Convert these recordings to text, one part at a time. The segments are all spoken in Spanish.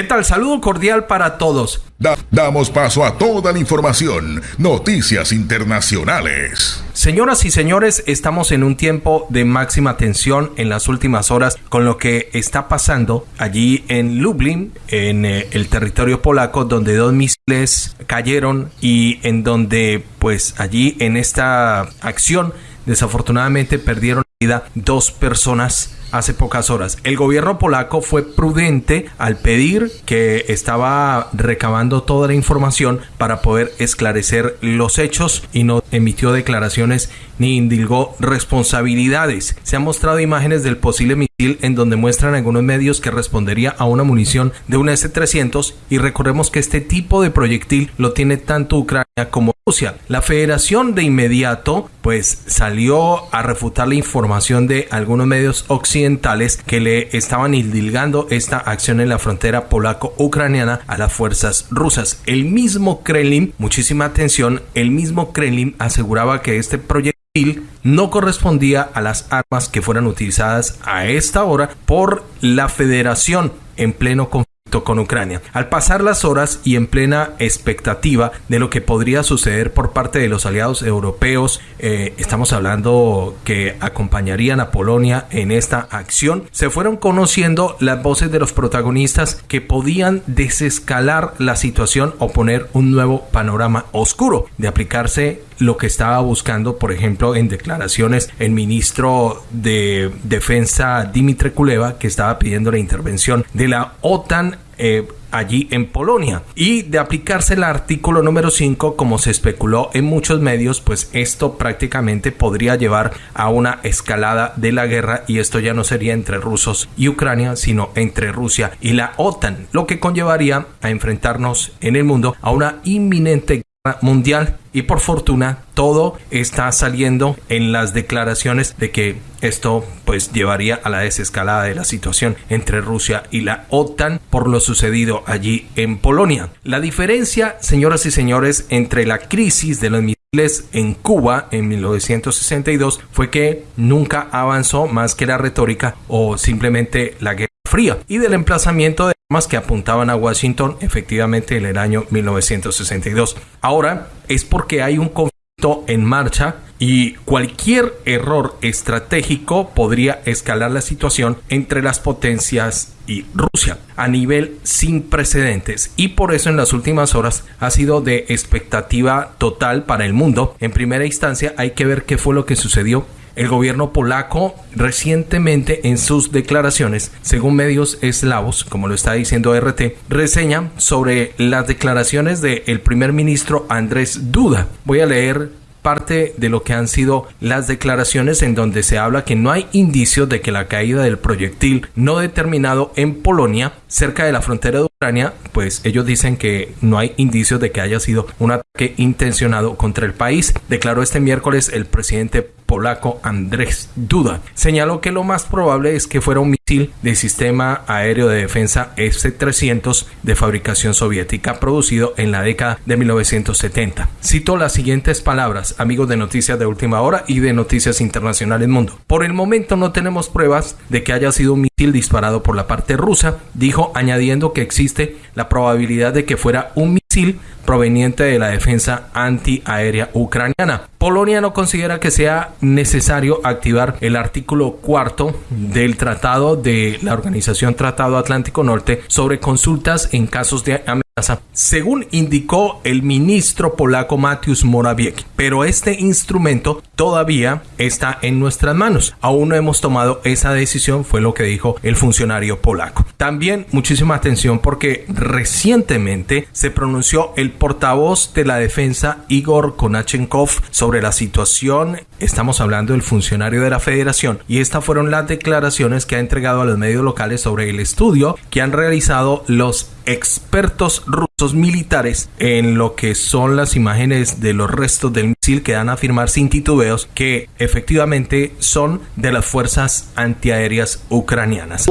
¿Qué tal? Saludo cordial para todos. damos paso a toda la información. Noticias internacionales. Señoras y señores, estamos en un tiempo de máxima tensión en las últimas horas con lo que está pasando allí en Lublin, en eh, el territorio polaco, donde dos misiles cayeron y en donde, pues allí en esta acción, desafortunadamente perdieron la vida dos personas hace pocas horas. El gobierno polaco fue prudente al pedir que estaba recabando toda la información para poder esclarecer los hechos y no emitió declaraciones ni indilgó responsabilidades. Se han mostrado imágenes del posible en donde muestran algunos medios que respondería a una munición de una S-300 y recordemos que este tipo de proyectil lo tiene tanto Ucrania como Rusia. La federación de inmediato pues salió a refutar la información de algunos medios occidentales que le estaban indilgando esta acción en la frontera polaco-ucraniana a las fuerzas rusas. El mismo Kremlin, muchísima atención, el mismo Kremlin aseguraba que este proyectil no correspondía a las armas que fueran utilizadas a esta hora por la federación en pleno conflicto con Ucrania. Al pasar las horas y en plena expectativa de lo que podría suceder por parte de los aliados europeos, eh, estamos hablando que acompañarían a Polonia en esta acción, se fueron conociendo las voces de los protagonistas que podían desescalar la situación o poner un nuevo panorama oscuro de aplicarse lo que estaba buscando, por ejemplo, en declaraciones el ministro de Defensa Dimitri Kuleva, que estaba pidiendo la intervención de la OTAN eh, allí en Polonia. Y de aplicarse el artículo número 5, como se especuló en muchos medios, pues esto prácticamente podría llevar a una escalada de la guerra y esto ya no sería entre rusos y Ucrania, sino entre Rusia y la OTAN, lo que conllevaría a enfrentarnos en el mundo a una inminente mundial y por fortuna todo está saliendo en las declaraciones de que esto pues llevaría a la desescalada de la situación entre Rusia y la OTAN por lo sucedido allí en Polonia. La diferencia, señoras y señores, entre la crisis de los misiles en Cuba en 1962 fue que nunca avanzó más que la retórica o simplemente la guerra fría y del emplazamiento de armas que apuntaban a Washington efectivamente en el año 1962. Ahora es porque hay un conflicto en marcha y cualquier error estratégico podría escalar la situación entre las potencias y Rusia a nivel sin precedentes y por eso en las últimas horas ha sido de expectativa total para el mundo. En primera instancia hay que ver qué fue lo que sucedió el gobierno polaco recientemente en sus declaraciones, según medios eslavos, como lo está diciendo RT, reseña sobre las declaraciones del primer ministro Andrés Duda. Voy a leer parte de lo que han sido las declaraciones en donde se habla que no hay indicios de que la caída del proyectil no determinado en Polonia, cerca de la frontera de Ucrania, pues ellos dicen que no hay indicios de que haya sido un ataque intencionado contra el país. Declaró este miércoles el presidente polaco Andrés Duda. Señaló que lo más probable es que fuera un misil de sistema aéreo de defensa S-300 de fabricación soviética producido en la década de 1970. Cito las siguientes palabras, amigos de Noticias de Última Hora y de Noticias Internacionales Mundo. Por el momento no tenemos pruebas de que haya sido un misil disparado por la parte rusa, dijo añadiendo que existe la probabilidad de que fuera un proveniente de la defensa antiaérea ucraniana. Polonia no considera que sea necesario activar el artículo cuarto del Tratado de la Organización Tratado Atlántico Norte sobre consultas en casos de amenaza, según indicó el ministro polaco Mateusz Morawiecki. Pero este instrumento todavía está en nuestras manos. Aún no hemos tomado esa decisión, fue lo que dijo el funcionario polaco. También muchísima atención porque recientemente se pronunció el portavoz de la defensa Igor Konachenkov sobre la situación. Estamos hablando del funcionario de la federación y estas fueron las declaraciones que ha entregado a los medios locales sobre el estudio que han realizado los expertos rusos militares en lo que son las imágenes de los restos del misil que dan a afirmar sin titubeos que efectivamente son de las fuerzas antiaéreas ucranianas.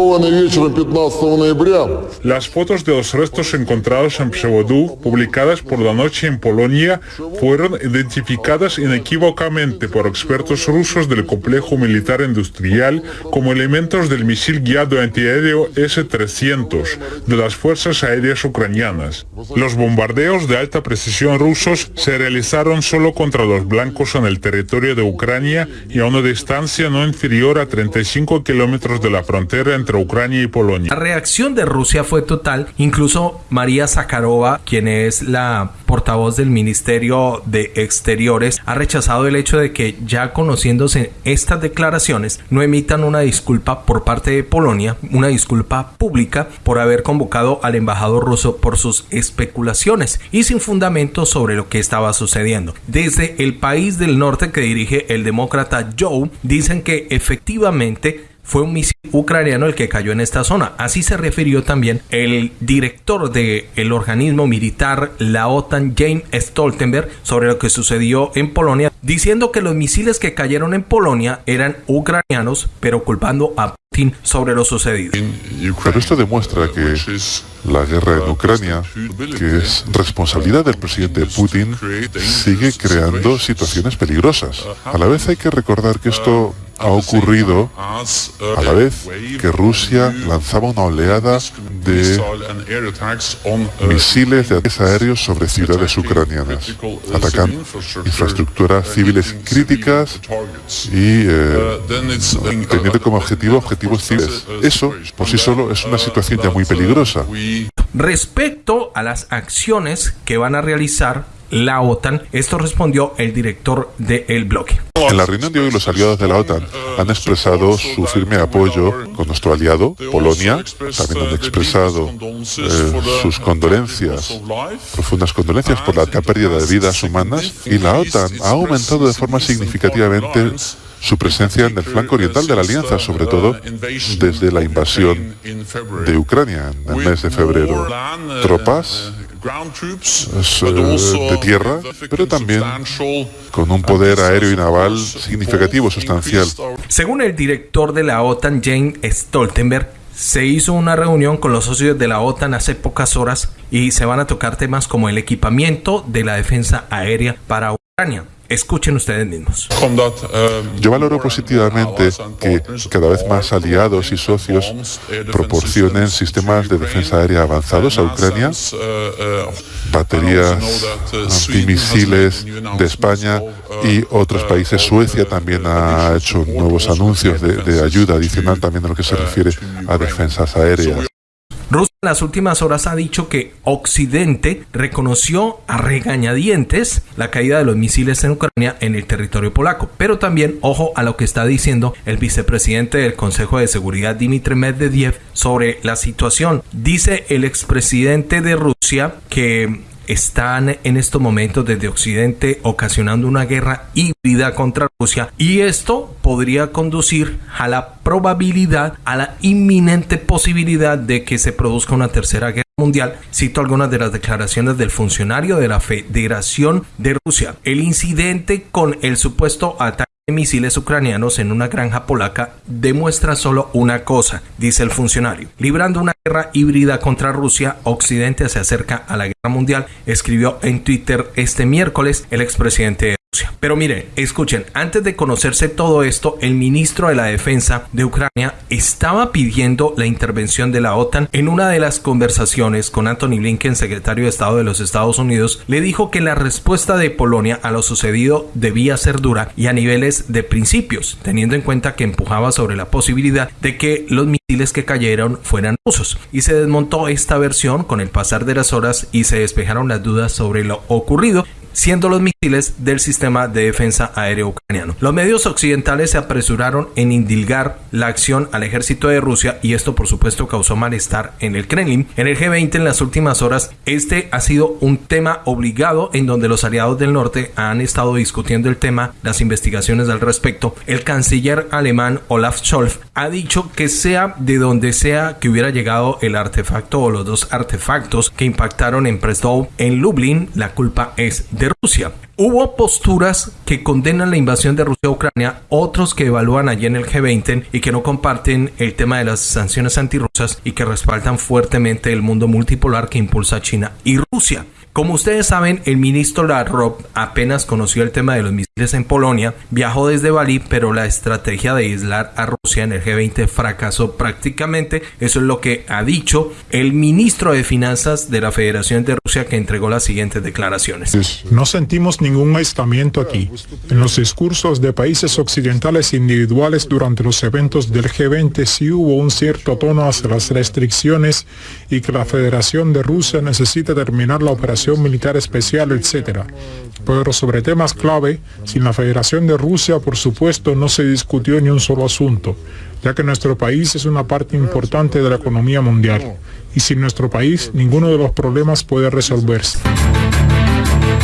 Las fotos de los restos encontrados en Psevodú, publicadas por la noche en Polonia, fueron identificadas inequívocamente por expertos rusos del complejo militar industrial como elementos del misil guiado antiaéreo S-300 de las fuerzas aéreas ucranianas. Los bombardeos de alta precisión rusos se realizaron solo contra los blancos en el territorio de Ucrania y a una distancia no inferior a 35 kilómetros de la frontera entre Ucrania y Polonia. La reacción de Rusia fue total. Incluso María Zakharova, quien es la portavoz del Ministerio de Exteriores, ha rechazado el hecho de que ya conociéndose estas declaraciones no emitan una disculpa por parte de Polonia, una disculpa pública por haber convocado al embajador ruso por sus especulaciones y sin fundamento sobre lo que estaba sucediendo. Desde el país del norte que dirige el demócrata Joe, dicen que efectivamente fue un misil ucraniano el que cayó en esta zona. Así se refirió también el director del el organismo militar, la OTAN, James Stoltenberg, sobre lo que sucedió en Polonia, diciendo que los misiles que cayeron en Polonia eran ucranianos, pero culpando a Putin sobre lo sucedido. Pero esto demuestra que la guerra en Ucrania, que es responsabilidad del presidente Putin, sigue creando situaciones peligrosas. A la vez hay que recordar que esto ha ocurrido a la vez que Rusia lanzaba una oleada de misiles de ataques aéreos sobre ciudades ucranianas, atacando infraestructuras civiles críticas y eh, teniendo como objetivo objetivos civiles. Eso, por sí solo, es una situación ya muy peligrosa. Respecto a las acciones que van a realizar la OTAN. Esto respondió el director del el bloque. En la reunión de hoy los aliados de la OTAN han expresado su firme apoyo con nuestro aliado, Polonia. También han expresado eh, sus condolencias, profundas condolencias por la pérdida de vidas humanas. Y la OTAN ha aumentado de forma significativamente su presencia en el flanco oriental de la alianza, sobre todo desde la invasión de Ucrania en el mes de febrero. Tropas de tierra, pero también con un poder aéreo y naval significativo, sustancial. Según el director de la OTAN, James Stoltenberg, se hizo una reunión con los socios de la OTAN hace pocas horas y se van a tocar temas como el equipamiento de la defensa aérea para Ucrania. Escuchen ustedes mismos. Yo valoro positivamente que cada vez más aliados y socios proporcionen sistemas de defensa aérea avanzados a Ucrania, baterías antimisiles de España y otros países. Suecia también ha hecho nuevos anuncios de, de ayuda adicional también en lo que se refiere a defensas aéreas. Rusia en las últimas horas ha dicho que Occidente reconoció a regañadientes la caída de los misiles en Ucrania en el territorio polaco. Pero también, ojo a lo que está diciendo el vicepresidente del Consejo de Seguridad, Dmitry Medvedev, sobre la situación. Dice el expresidente de Rusia que están en estos momentos desde Occidente ocasionando una guerra híbrida contra Rusia y esto podría conducir a la probabilidad, a la inminente posibilidad de que se produzca una tercera guerra mundial. Cito algunas de las declaraciones del funcionario de la Federación de Rusia. El incidente con el supuesto ataque misiles ucranianos en una granja polaca demuestra solo una cosa, dice el funcionario. Librando una guerra híbrida contra Rusia, Occidente se acerca a la guerra mundial, escribió en Twitter este miércoles el expresidente pero miren, escuchen, antes de conocerse todo esto, el ministro de la Defensa de Ucrania estaba pidiendo la intervención de la OTAN en una de las conversaciones con Anthony Blinken, secretario de Estado de los Estados Unidos, le dijo que la respuesta de Polonia a lo sucedido debía ser dura y a niveles de principios, teniendo en cuenta que empujaba sobre la posibilidad de que los misiles que cayeron fueran rusos. Y se desmontó esta versión con el pasar de las horas y se despejaron las dudas sobre lo ocurrido siendo los misiles del sistema de defensa aéreo ucraniano. Los medios occidentales se apresuraron en indilgar la acción al ejército de Rusia y esto por supuesto causó malestar en el Kremlin. En el G20 en las últimas horas este ha sido un tema obligado en donde los aliados del norte han estado discutiendo el tema, las investigaciones al respecto. El canciller alemán Olaf Scholz ha dicho que sea de donde sea que hubiera llegado el artefacto o los dos artefactos que impactaron en Prestow en Lublin, la culpa es de Rusia. Hubo posturas que condenan la invasión de Rusia a Ucrania, otros que evalúan allí en el G20 y que no comparten el tema de las sanciones antirrusas y que respaldan fuertemente el mundo multipolar que impulsa China y Rusia. Como ustedes saben, el ministro Lavrov apenas conoció el tema de los misiles en Polonia, viajó desde Bali, pero la estrategia de aislar a Rusia en el G20 fracasó prácticamente. Eso es lo que ha dicho el ministro de Finanzas de la Federación de Rusia que entregó las siguientes declaraciones. No sentimos ningún aislamiento aquí. En los discursos de países occidentales individuales durante los eventos del G20 sí hubo un cierto tono hacia las restricciones y que la Federación de Rusia necesita terminar la operación militar especial, etc. Pero sobre temas clave, sin la Federación de Rusia, por supuesto, no se discutió ni un solo asunto, ya que nuestro país es una parte importante de la economía mundial. Y sin nuestro país, ninguno de los problemas puede resolverse.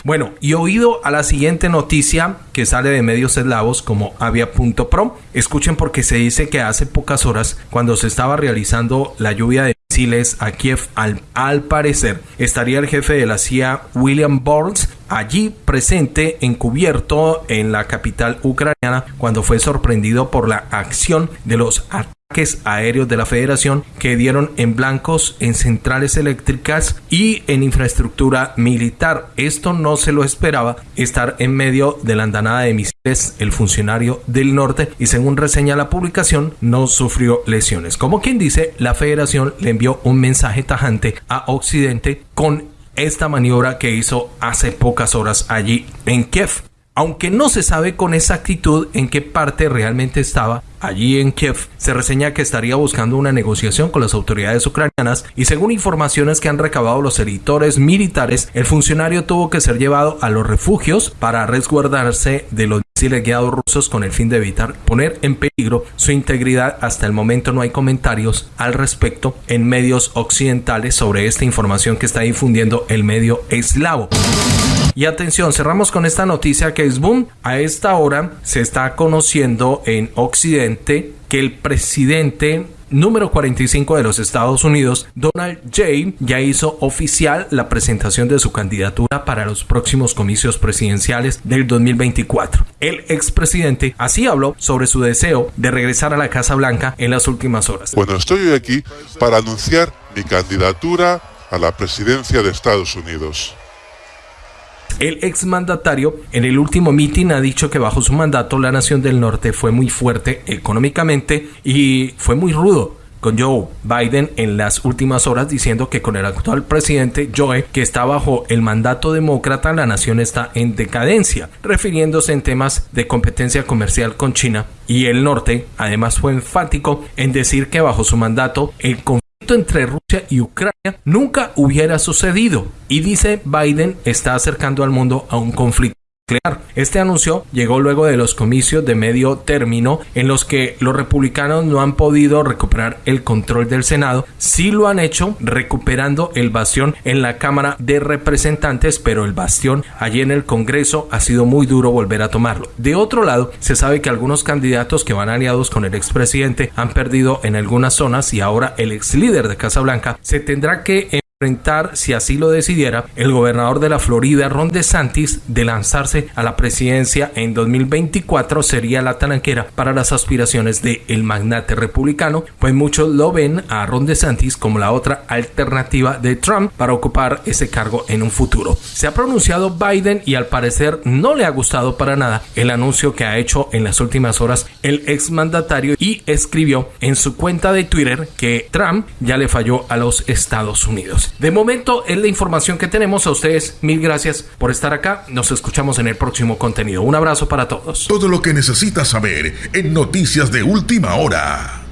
Bueno, y oído a la siguiente noticia que sale de medios eslavos como avia.pro, escuchen porque se dice que hace pocas horas, cuando se estaba realizando la lluvia de a Kiev, al, al parecer. Estaría el jefe de la CIA, William Burns, allí presente, encubierto en la capital ucraniana, cuando fue sorprendido por la acción de los ataques aéreos de la Federación que dieron en blancos en centrales eléctricas y en infraestructura militar. Esto no se lo esperaba estar en medio de la andanada de misiles el funcionario del norte y según reseña la publicación no sufrió lesiones. Como quien dice, la Federación le envió un mensaje tajante a Occidente con esta maniobra que hizo hace pocas horas allí en Kiev. Aunque no se sabe con exactitud en qué parte realmente estaba, allí en Kiev se reseña que estaría buscando una negociación con las autoridades ucranianas y según informaciones que han recabado los editores militares, el funcionario tuvo que ser llevado a los refugios para resguardarse de los misiles guiados rusos con el fin de evitar poner en peligro su integridad. Hasta el momento no hay comentarios al respecto en medios occidentales sobre esta información que está difundiendo el medio eslavo. Y atención, cerramos con esta noticia que es boom. A esta hora se está conociendo en Occidente que el presidente número 45 de los Estados Unidos, Donald J. ya hizo oficial la presentación de su candidatura para los próximos comicios presidenciales del 2024. El expresidente así habló sobre su deseo de regresar a la Casa Blanca en las últimas horas. Bueno, estoy aquí para anunciar mi candidatura a la presidencia de Estados Unidos. El exmandatario en el último mitin ha dicho que bajo su mandato la nación del norte fue muy fuerte económicamente y fue muy rudo con Joe Biden en las últimas horas diciendo que con el actual presidente Joe, que está bajo el mandato demócrata, la nación está en decadencia, refiriéndose en temas de competencia comercial con China. Y el norte además fue enfático en decir que bajo su mandato el entre Rusia y Ucrania nunca hubiera sucedido. Y dice Biden está acercando al mundo a un conflicto este anuncio llegó luego de los comicios de medio término en los que los republicanos no han podido recuperar el control del Senado, sí lo han hecho recuperando el bastión en la Cámara de Representantes, pero el bastión allí en el Congreso ha sido muy duro volver a tomarlo. De otro lado, se sabe que algunos candidatos que van aliados con el expresidente han perdido en algunas zonas y ahora el ex líder de Casa Blanca se tendrá que enfrentar, si así lo decidiera, el gobernador de la Florida, Ron DeSantis, de lanzarse a la presidencia en 2024 sería la talanquera para las aspiraciones del el magnate republicano, pues muchos lo ven a Ron DeSantis como la otra alternativa de Trump para ocupar ese cargo en un futuro. Se ha pronunciado Biden y al parecer no le ha gustado para nada el anuncio que ha hecho en las últimas horas el exmandatario y escribió en su cuenta de Twitter que Trump ya le falló a los Estados Unidos. De momento es la información que tenemos a ustedes. Mil gracias por estar acá. Nos escuchamos en el próximo contenido. Un abrazo para todos. Todo lo que necesitas saber en Noticias de Última Hora.